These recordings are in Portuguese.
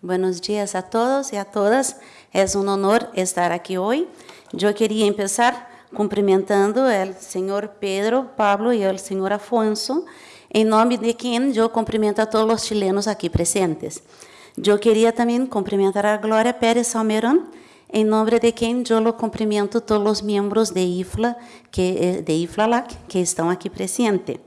Buenos días a todos y a todas. Es un honor estar aquí hoy. Yo quería empezar cumprimentando al señor Pedro, Pablo y al señor Afonso, en nombre de quien yo cumprimento a todos los chilenos aquí presentes. Yo quería también cumprimentar a Gloria Pérez Salmerón, en nombre de yo lo cumprimento todos los miembros de IFLA, que, de IFLALAC, que están aquí presentes.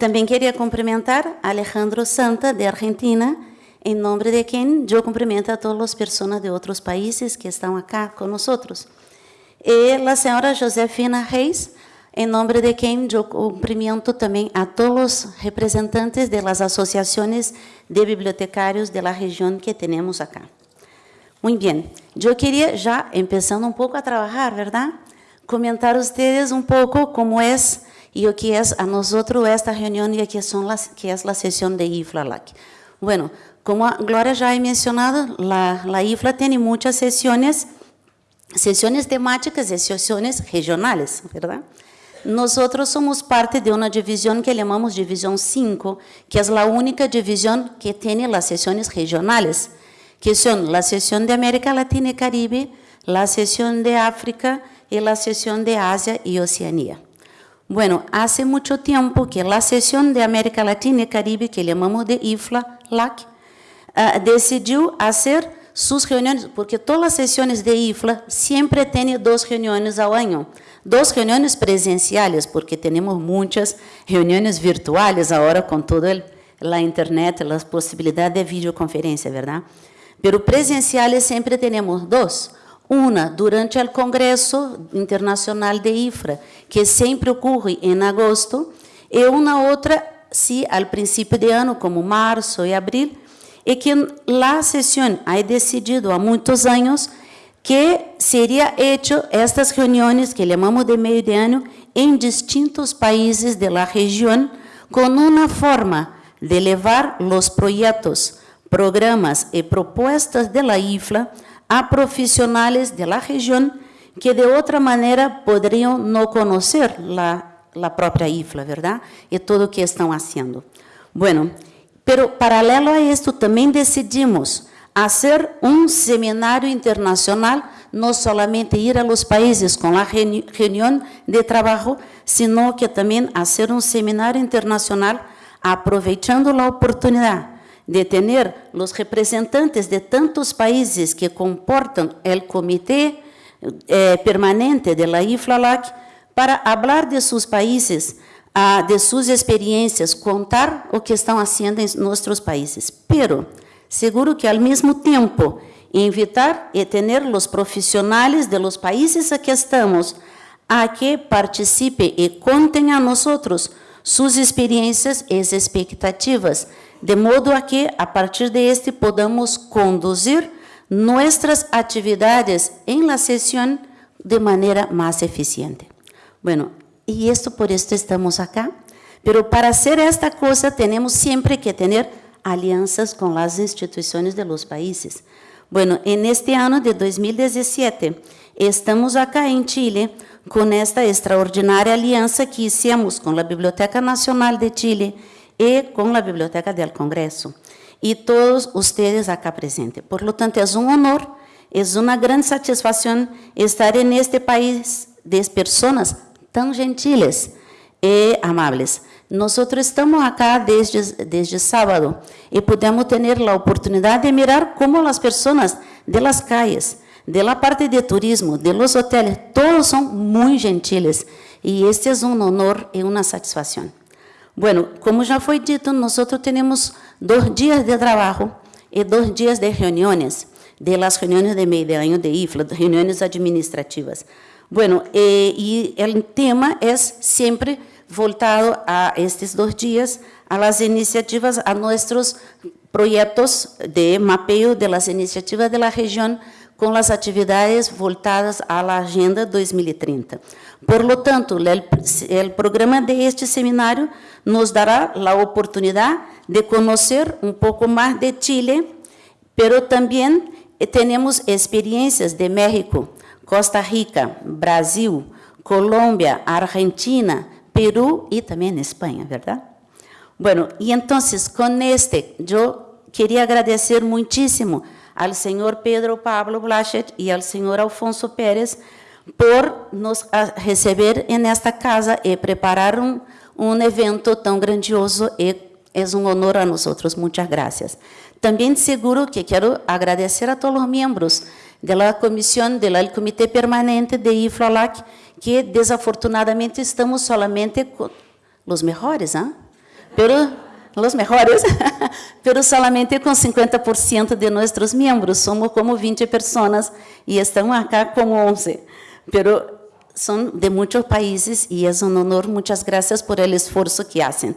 También quería cumprimentar Alejandro Santa, de Argentina, em nome de quem eu cumprimento a todas as pessoas de outros países que estão acá conosco. E a senhora Josefina Reis, em nome de quem eu cumprimento também a todos os representantes das associações de bibliotecários da região que temos acá. Muito bem, eu queria já, começando um pouco a trabalhar, verdade? Comentar a vocês um pouco como é e o que é a nós esta reunião e las, que é a sessão de IFLALAC. Bueno, como Gloria ya ha mencionado, la, la IFLA tiene muchas sesiones, sesiones temáticas y sesiones regionales, ¿verdad? Nosotros somos parte de una división que llamamos División 5, que es la única división que tiene las sesiones regionales, que son la sesión de América Latina y Caribe, la sesión de África y la sesión de Asia y Oceanía. Bueno, hace mucho tiempo que la sesión de América Latina y Caribe, que llamamos de IFLA-LAC, uh, decidiu fazer suas reuniões, porque todas as sessões de IFLA sempre têm duas reuniões ao ano. Duas reuniões presenciais, porque temos muitas reuniões virtuais agora com toda a internet, as possibilidades de videoconferência, verdade? Pero presenciais sempre temos duas. Uma durante o Congresso Internacional de IFRA, que sempre ocorre em agosto, e uma outra, se ao princípio de ano, como março e abril, e que a sessão ha decidido há muitos anos que seria hecho estas reuniões que chamamos de meio de ano em distintos países de la região com uma forma de levar os projetos, programas e propostas de la IFLA a profissionais de la região que de outra maneira poderiam não conhecer la própria IFLA, verdade? E tudo o que estão fazendo. Bueno, Pero paralelo a esto também decidimos fazer um seminário internacional, não somente ir a los países com a reunião de trabalho, sino que também fazer um seminário internacional aproveitando a oportunidade de ter os representantes de tantos países que comportam o comitê eh, permanente de la IFLALAC para falar de seus países ah, de suas experiências, contar o que estão fazendo em nossos países. Pero, seguro que, ao mesmo tempo, invitar e ter os profissionais de los países a que estamos a que participe e contem a nós suas experiências e expectativas, de modo a que, a partir de este, podamos conduzir nossas atividades em la sessão de maneira mais eficiente. Bueno, y esto por esto estamos acá. Pero para hacer esta cosa tenemos siempre que tener alianzas con las instituciones de los países. Bueno, en este de 2017 estamos acá en Chile con esta extraordinaria alianza que hicimos con la Biblioteca Nacional de Chile y con la Biblioteca del Congreso. Y todos ustedes acá presentes. Por lo tanto, es un honor, es una gran satisfacción estar en este país de personas tão gentiles e amáveis. Nós estamos acá desde, desde sábado e podemos ter a oportunidade de mirar como as pessoas de las calles, de la parte de turismo, de los hoteles, todos são muito gentiles e este é um honor e uma satisfação. Bueno, como já foi dito, nós temos dois dias de trabalho e dois dias de reuniões, de las reuniões de meio de ano de IFLA, reuniões administrativas. Bueno, eh, el tema es siempre voltado a estos dos días, a las iniciativas, a nuestros proyectos de mapeo de las iniciativas de la región con las actividades voltadas a la Agenda 2030. Por lo tanto, el programa de este seminario nos dará la oportunidad de conocer un poco más de Chile, pero también tenemos experiencias de México, Costa Rica, Brasil, Colômbia, Argentina, Peru e também Espanha, ¿verdad? Bueno, y entonces con este yo queria agradecer muitíssimo ao senhor Pedro Pablo Blachet e ao senhor Alfonso Pérez por nos receber nesta casa e preparar um, evento tão grandioso e é um honor a nós. Muitas graças. Também seguro que quero agradecer a todos os membros da comissão, do comitê permanente de IFLALAC, que desafortunadamente estamos solamente com os melhores, ¿eh? pero os melhores, pero solamente com 50% de nossos membros, somos como 20 pessoas e estamos aqui como 11, pero são de muitos países e é um honor, muitas graças por el esforço que fazem.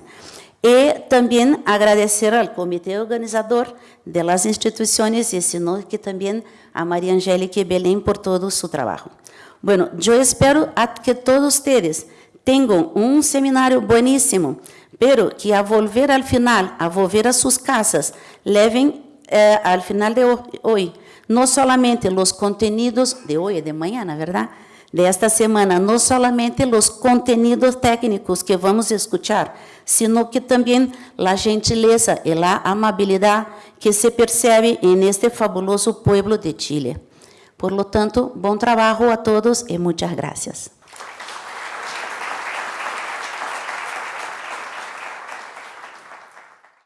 E também agradecer ao comitê organizador das instituições e sino que também a Maria Angélica e Belém por todo o seu trabalho. Bueno, eu espero que todos vocês tenham um seminário bueníssimo, pero que a volver al final, a volver a suas casas, levem eh, al final de hoje, não somente os contenidos de hoje, de manhã, na verdade, de esta semana, não somente os contenidos técnicos que vamos escuchar, sino que também a gentileza e a amabilidade que se percebe em este fabuloso pueblo de Chile. Por lo tanto, bom trabalho a todos e muitas graças.